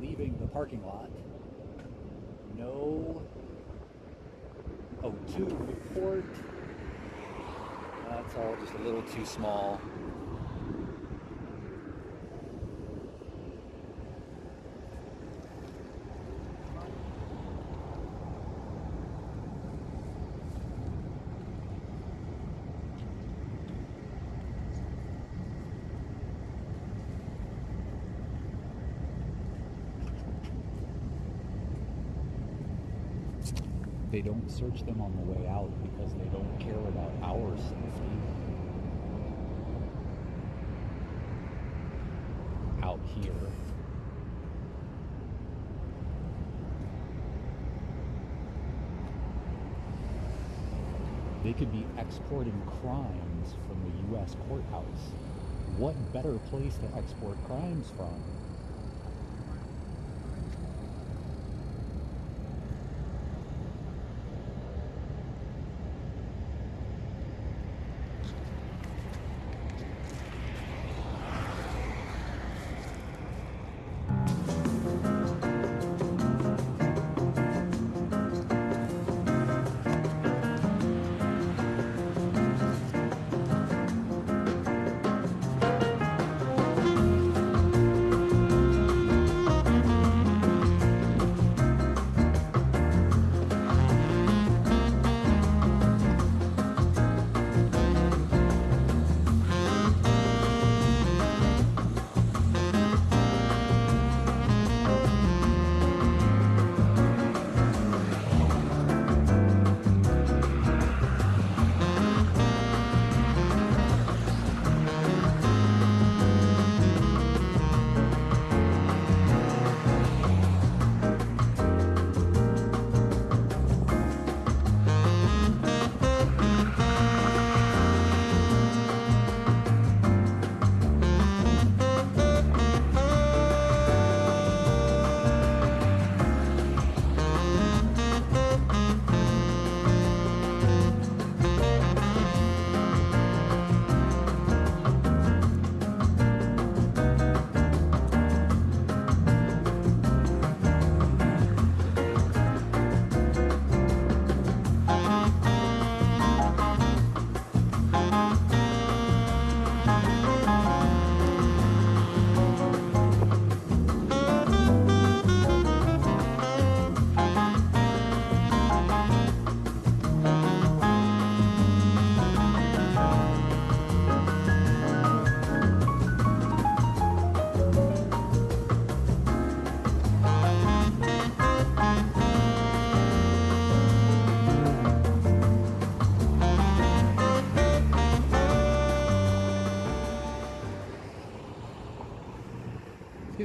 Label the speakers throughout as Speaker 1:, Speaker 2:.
Speaker 1: leaving the parking lot. No O2 report. That's all just a little too small. They don't search them on the way out because they don't care about our safety. Out here. They could be exporting crimes from the U.S. courthouse. What better place to export crimes from?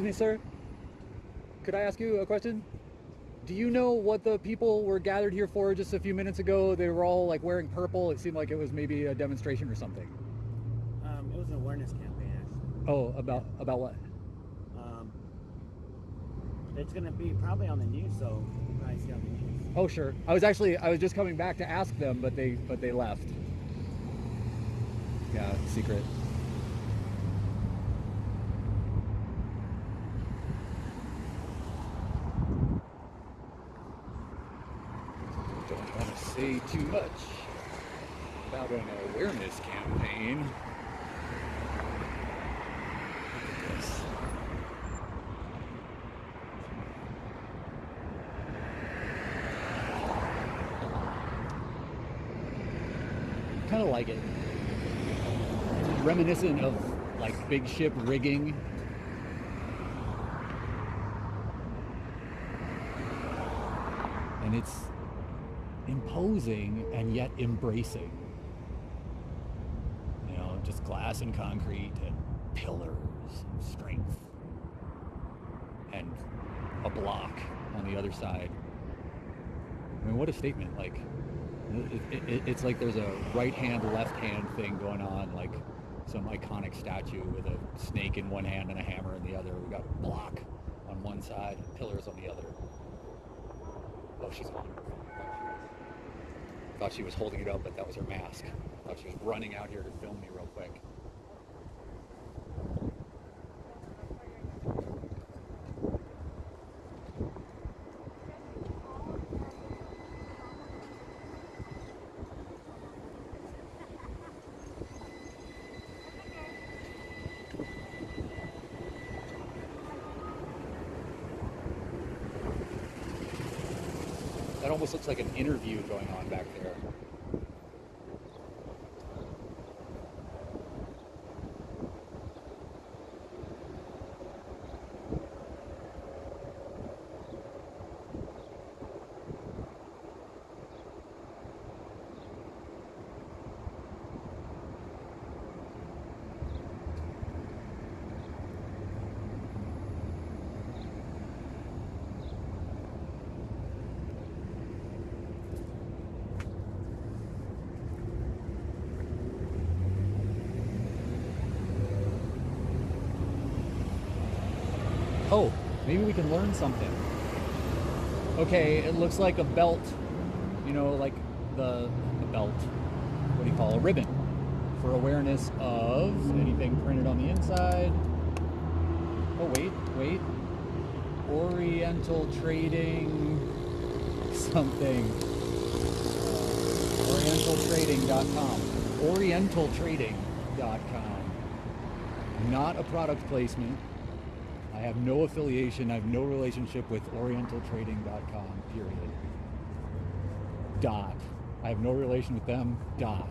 Speaker 1: Me, sir. Could I ask you a question? Do you know what the people were gathered here for just a few minutes ago? They were all like wearing purple. It seemed like it was maybe a demonstration or something.
Speaker 2: Um, it was an awareness campaign, actually.
Speaker 1: Oh, about about what?
Speaker 2: Um, it's gonna be probably on the news, so you probably see on the news.
Speaker 1: Oh, sure. I was actually I was just coming back to ask them, but they but they left. Yeah, secret. Don't want to say too much about an awareness campaign. Kind of like it. Reminiscent of like big ship rigging. And it's imposing and yet embracing. You know, just glass and concrete and pillars and strength. And a block on the other side. I mean, what a statement. Like, it, it, it's like there's a right hand, left hand thing going on, like some iconic statue with a snake in one hand and a hammer in the other. We got a block on one side, pillars on the other. Oh, she's gone. I thought she was holding it up, but that was her mask. I thought she was running out here to film me real quick. That almost looks like an interview going on back there. Oh, maybe we can learn something. Okay, it looks like a belt. You know, like the a belt. What do you call a ribbon for awareness of anything printed on the inside. Oh wait, wait. Oriental Trading something. OrientalTrading.com. OrientalTrading.com. Not a product placement. I have no affiliation. I have no relationship with OrientalTrading.com. Period. Dot. I have no relation with them. Dot.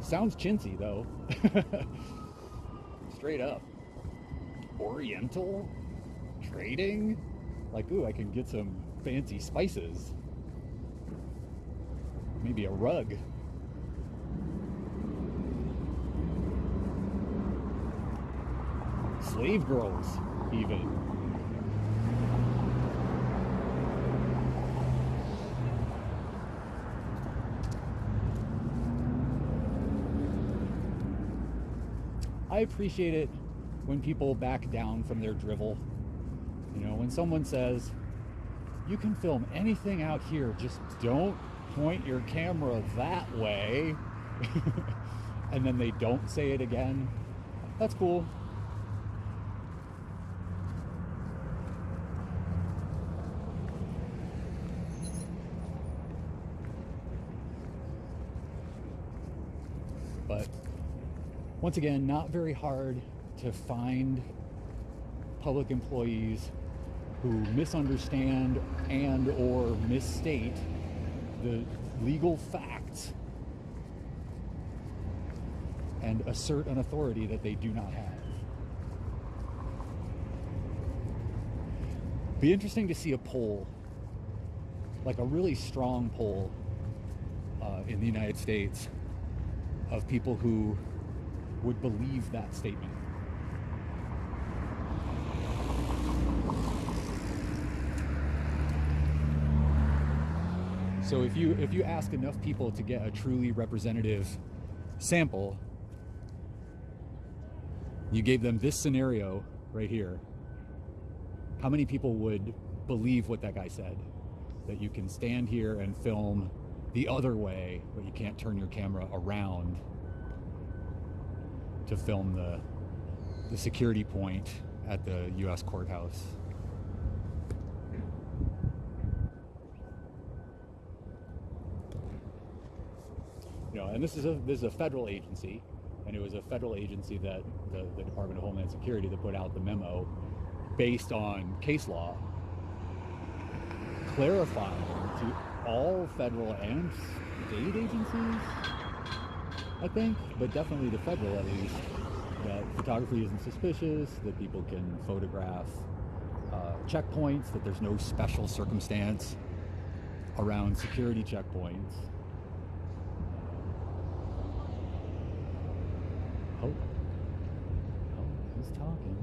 Speaker 1: Sounds chintzy though. Straight up. Oriental trading? Like, ooh, I can get some fancy spices. Maybe a rug. Slave girls, even. I appreciate it when people back down from their drivel. You know, when someone says, you can film anything out here, just don't point your camera that way. and then they don't say it again. That's cool. But once again, not very hard to find public employees who misunderstand and or misstate the legal facts and assert an authority that they do not have. Be interesting to see a poll, like a really strong poll, uh, in the United States of people who would believe that statement. So if you if you ask enough people to get a truly representative sample, you gave them this scenario right here. How many people would believe what that guy said? That you can stand here and film the other way, but you can't turn your camera around to film the the security point at the US courthouse. Know, and this is a this is a federal agency, and it was a federal agency that the, the Department of Homeland Security that put out the memo based on case law, clarifying to all federal and state agencies, I think, but definitely the federal at least, that photography isn't suspicious, that people can photograph uh, checkpoints, that there's no special circumstance around security checkpoints. Oh. Oh, he's talking.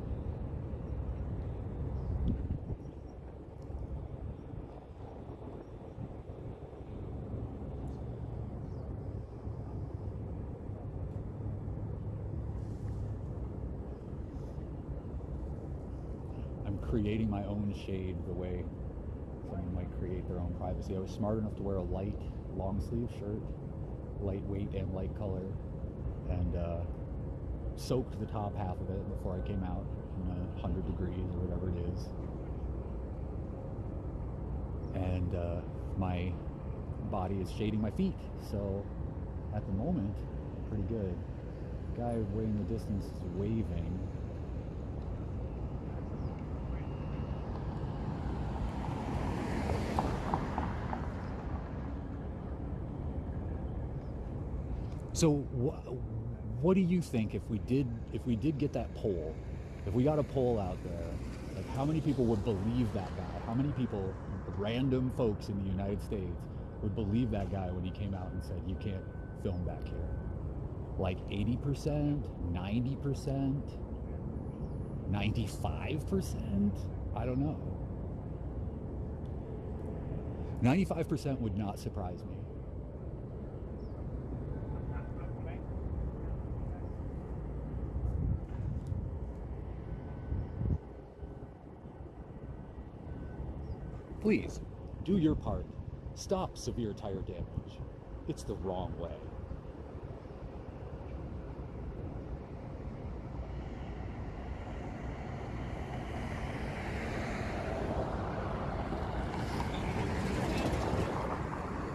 Speaker 1: I'm creating my own shade the way someone might create their own privacy. I was smart enough to wear a light long sleeve shirt, lightweight and light color, and uh, soaked the top half of it before I came out in a hundred degrees or whatever it is. And uh, my body is shading my feet, so at the moment, pretty good. Guy way in the distance is waving. So, what do you think if we did if we did get that poll, if we got a poll out there, like how many people would believe that guy? How many people, random folks in the United States, would believe that guy when he came out and said you can't film back here? Like eighty percent, ninety percent, ninety-five percent? I don't know. Ninety-five percent would not surprise me. Please, do your part. Stop severe tire damage. It's the wrong way.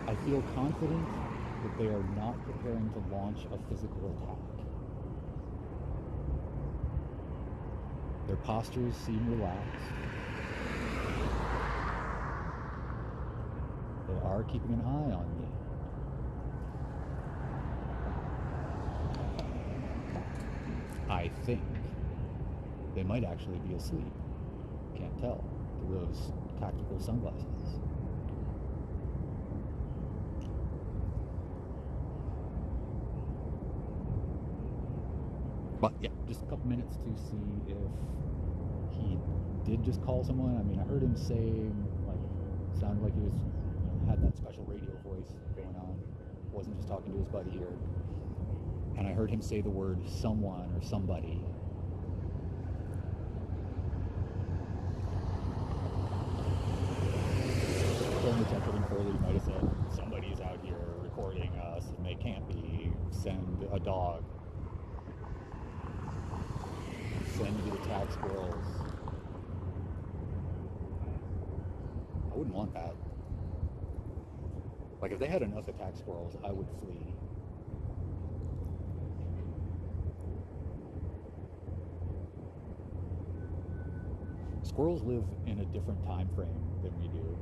Speaker 1: I feel confident that they are not preparing to launch a physical attack. Their postures seem relaxed. They are keeping an eye on me. I think they might actually be asleep. Can't tell through those tactical sunglasses. But yeah, just a couple minutes to see if he did just call someone. I mean, I heard him say, like, sounded like he was you had that special radio voice going on. Wasn't just talking to his buddy here. And I heard him say the word someone or somebody. Film detective further, you might somebody's out here recording us and they can't be. Send a dog. Send the attack squirrels. I wouldn't want that. Like if they had enough attack squirrels, I would flee. Squirrels live in a different time frame than we do.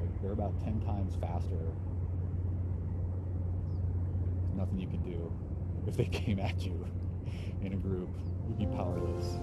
Speaker 1: Like they're about 10 times faster. There's nothing you can do. If they came at you in a group, you'd be powerless.